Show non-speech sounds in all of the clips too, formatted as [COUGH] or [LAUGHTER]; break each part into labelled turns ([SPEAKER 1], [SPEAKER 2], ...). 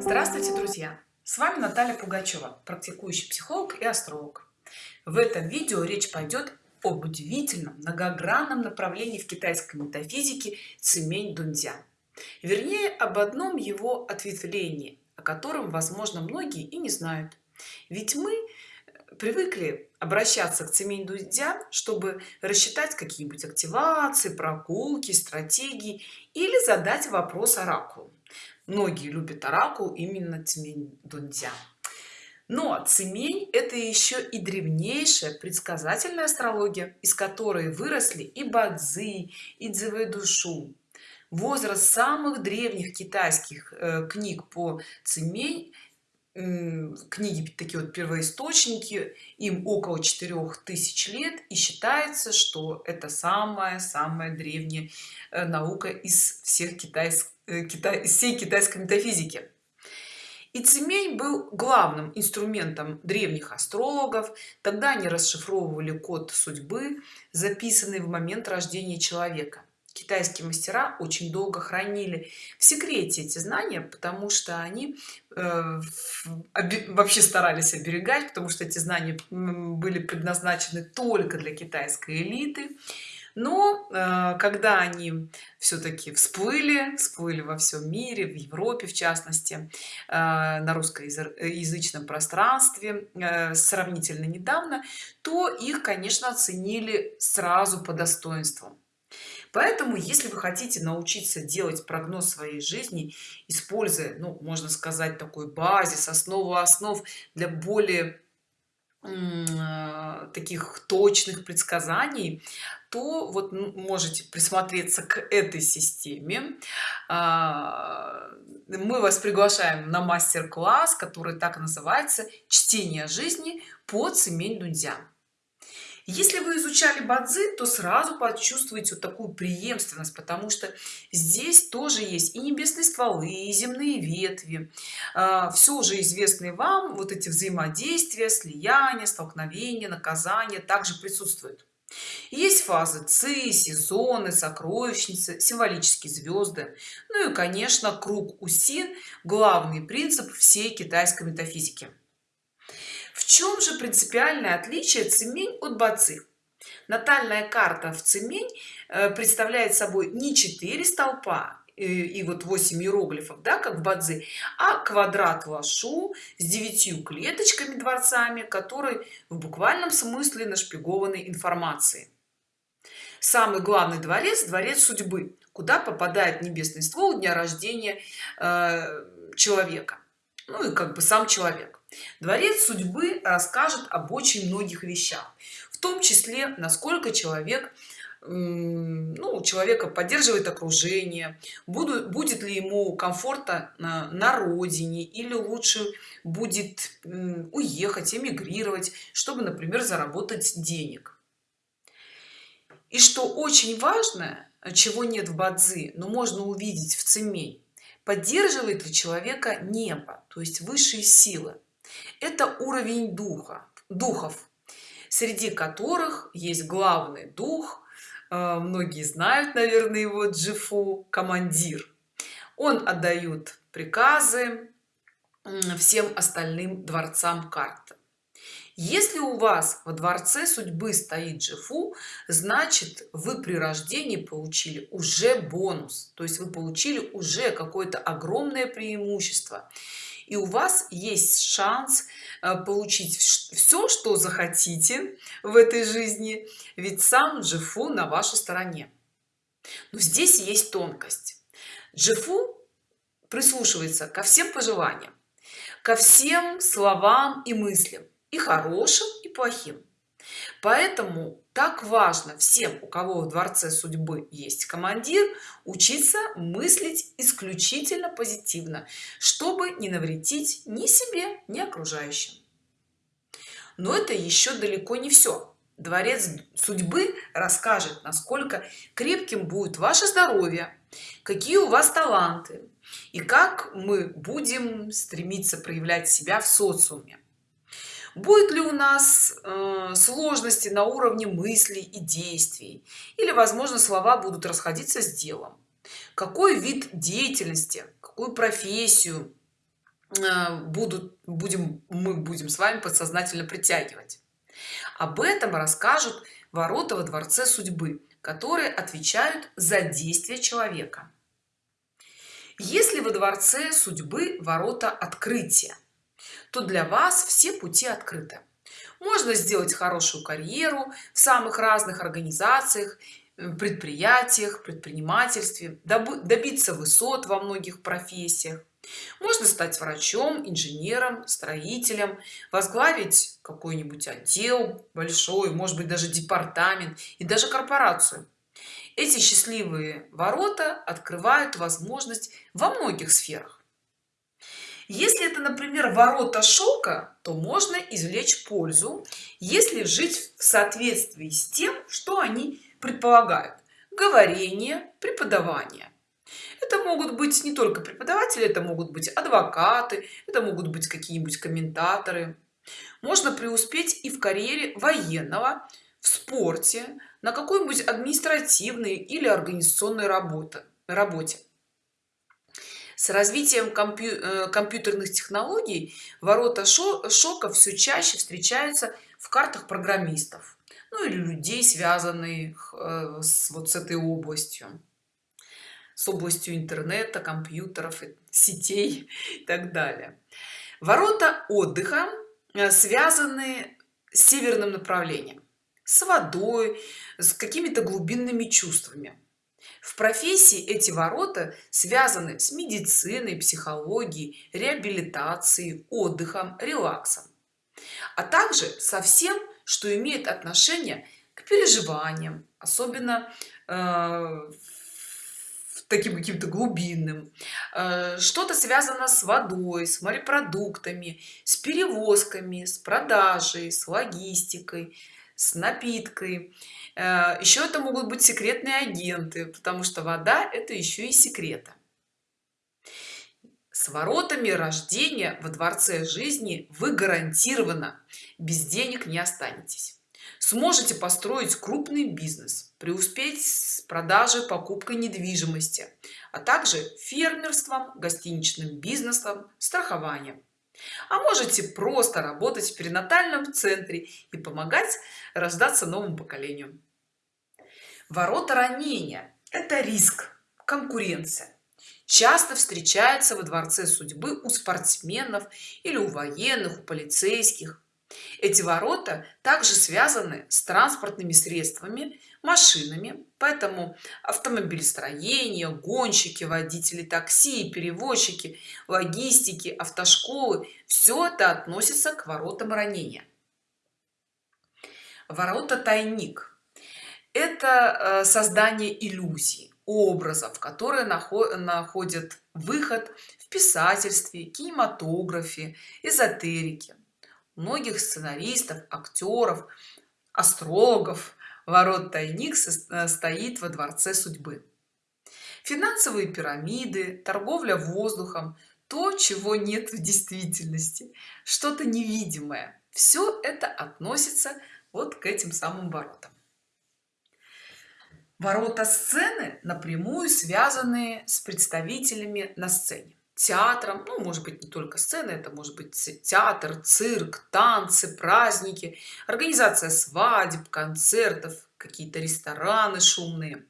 [SPEAKER 1] Здравствуйте, друзья! С вами Наталья Пугачева, практикующий психолог и астролог. В этом видео речь пойдет об удивительном многогранном направлении в китайской метафизике цемень дунзя. Вернее, об одном его ответвлении, о котором, возможно, многие и не знают. Ведь мы привыкли обращаться к цемень дудя чтобы рассчитать какие-нибудь активации прогулки стратегии или задать вопрос оракулу многие любят оракул именно цемень дунцзя но цемень это еще и древнейшая предсказательная астрология из которой выросли и бадзи и душу возраст самых древних китайских э, книг по цемень книги такие вот первоисточники им около четырех тысяч лет и считается что это самая самая древняя э, наука из всех китайских э, китай всей китайской метафизики. И цемень был главным инструментом древних астрологов. Тогда они расшифровывали код судьбы записанный в момент рождения человека. Китайские мастера очень долго хранили в секрете эти знания потому что они э, вообще старались оберегать потому что эти знания были предназначены только для китайской элиты но э, когда они все-таки всплыли всплыли во всем мире в европе в частности э, на русскоязычном пространстве э, сравнительно недавно то их конечно оценили сразу по достоинству поэтому если вы хотите научиться делать прогноз своей жизни используя ну можно сказать такой базис основу основ для более таких точных предсказаний то вот можете присмотреться к этой системе. А, мы вас приглашаем на мастер-класс который так называется чтение жизни по цемень дунзя если вы изучали бадзи то сразу почувствуете вот такую преемственность потому что здесь тоже есть и небесные стволы и земные ветви. А, все уже известные вам вот эти взаимодействия слияния столкновения наказания также присутствуют. Есть фазы ци сезоны сокровищницы символические звезды. Ну и конечно круг усин главный принцип всей китайской метафизики в чем же принципиальное отличие цемень от бацы натальная карта в цемень э, представляет собой не 4 столпа и вот 8 иероглифов да как в бадзи а квадрат лашу с девятью клеточками дворцами который в буквальном смысле нашпигованной информацией. Самый главный дворец дворец судьбы куда попадает небесный ствол дня рождения э, человека. Ну и как бы сам человек дворец судьбы расскажет об очень многих вещах в том числе насколько человек ну, человека поддерживает окружение буду, будет ли ему комфортно на, на родине или лучше будет уехать эмигрировать чтобы например заработать денег. И что очень важно чего нет в бадзи но можно увидеть в цемень поддерживает ли человека небо то есть высшие силы это уровень духа духов среди которых есть главный дух. Э, многие знают наверное его джифу командир. Он отдает приказы всем остальным дворцам карты если у вас во дворце судьбы стоит джифу значит вы при рождении получили уже бонус. То есть вы получили уже какое-то огромное преимущество. И у вас есть шанс э, получить все что захотите в этой жизни ведь сам джифу на вашей стороне. Но здесь есть тонкость. Джифу прислушивается ко всем пожеланиям ко всем словам и мыслям и хорошим и плохим. Поэтому так важно всем у кого в дворце судьбы есть командир учиться мыслить исключительно позитивно чтобы не навредить ни себе ни окружающим. Но это еще далеко не все дворец судьбы расскажет насколько крепким будет ваше здоровье какие у вас таланты и как мы будем стремиться проявлять себя в социуме будет ли у нас э, сложности на уровне мыслей и действий? Или возможно слова будут расходиться с делом? Какой вид деятельности какую профессию э, будут будем мы будем с вами подсознательно притягивать? Об этом расскажут ворота во дворце судьбы которые отвечают за действия человека. Если во дворце судьбы ворота открытия то для вас все пути открыты. Можно сделать хорошую карьеру в самых разных организациях предприятиях предпринимательстве добиться высот во многих профессиях. Можно стать врачом инженером строителем возглавить какой-нибудь отдел большой может быть даже департамент и даже корпорацию. Эти счастливые ворота открывают возможность во многих сферах если это например ворота шока то можно извлечь пользу если жить в соответствии с тем что они предполагают. Говорение преподавание. Это могут быть не только преподаватели это могут быть адвокаты это могут быть какие-нибудь комментаторы. Можно преуспеть и в карьере военного в спорте на какой-нибудь административной или организационной работы работе с развитием компью э, компьютерных технологий ворота шока все чаще встречаются в картах программистов ну или людей связанных э, с вот с этой областью с областью интернета компьютеров сетей [LAUGHS] и так далее. Ворота отдыха э, связаны с северным направлением с водой с какими-то глубинными чувствами в профессии эти ворота связаны с медициной психологией реабилитацией отдыхом релаксом. А также со всем что имеет отношение к переживаниям особенно э, таким каким-то глубинным. Э, что-то связано с водой с морепродуктами с перевозками с продажей с логистикой с напиткой. Э, еще это могут быть секретные агенты потому что вода это еще и секрета с воротами рождения во дворце жизни вы гарантированно без денег не останетесь. Сможете построить крупный бизнес преуспеть с продажей покупкой недвижимости а также фермерством гостиничным бизнесом страхованием а можете просто работать в перинатальном центре и помогать рождаться новому поколению. Ворота ранения это риск конкуренция. Часто встречается во дворце судьбы у спортсменов или у военных у полицейских эти ворота также связаны с транспортными средствами машинами поэтому автомобилестроение гонщики водители такси перевозчики логистики автошколы все это относится к воротам ранения. Ворота тайник. Это э, создание иллюзий образов которые находят выход в писательстве кинематографе эзотерике многих сценаристов актеров астрологов. Ворот тайник э, стоит во дворце судьбы. Финансовые пирамиды торговля воздухом то чего нет в действительности что-то невидимое. Все это относится вот к этим самым воротам. Ворота сцены напрямую связаны с представителями на сцене театром ну может быть не только сцена это может быть театр цирк танцы праздники организация свадеб концертов какие-то рестораны шумные.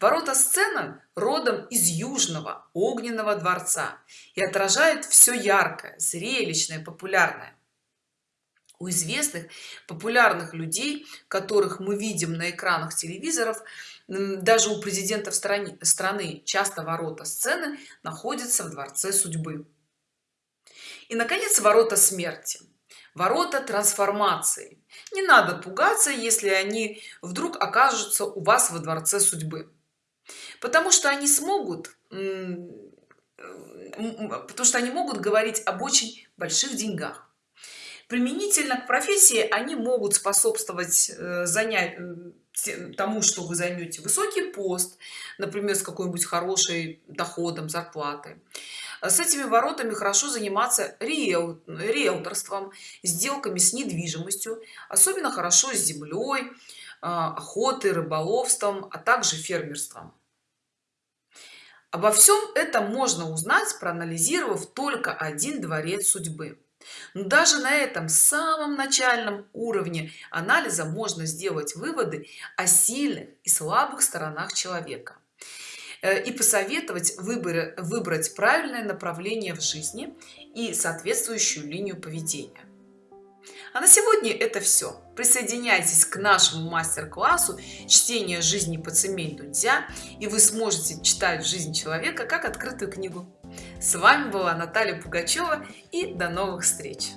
[SPEAKER 1] Ворота сцена родом из южного огненного дворца и отражает все яркое зрелищное популярное. У известных популярных людей которых мы видим на экранах телевизоров даже у президентов страны страны часто ворота сцены находятся в дворце судьбы. И наконец ворота смерти ворота трансформации. Не надо пугаться если они вдруг окажутся у вас во дворце судьбы. Потому что они смогут потому что они могут говорить об очень больших деньгах. Применительно к профессии они могут способствовать э, занять тому что вы займете высокий пост например с какой-нибудь хорошей доходом зарплаты с этими воротами хорошо заниматься риэл, риэлторством сделками с недвижимостью особенно хорошо с землей а, охотой рыболовством а также фермерством. Обо всем этом можно узнать проанализировав только один дворец судьбы даже на этом самом начальном уровне анализа можно сделать выводы о сильных и слабых сторонах человека э, и посоветовать выбор выбрать правильное направление в жизни и соответствующую линию поведения. А на сегодня это все присоединяйтесь к нашему мастер-классу чтение жизни по цемень дудя и вы сможете читать жизнь человека как открытую книгу с вами была наталья пугачева и до новых встреч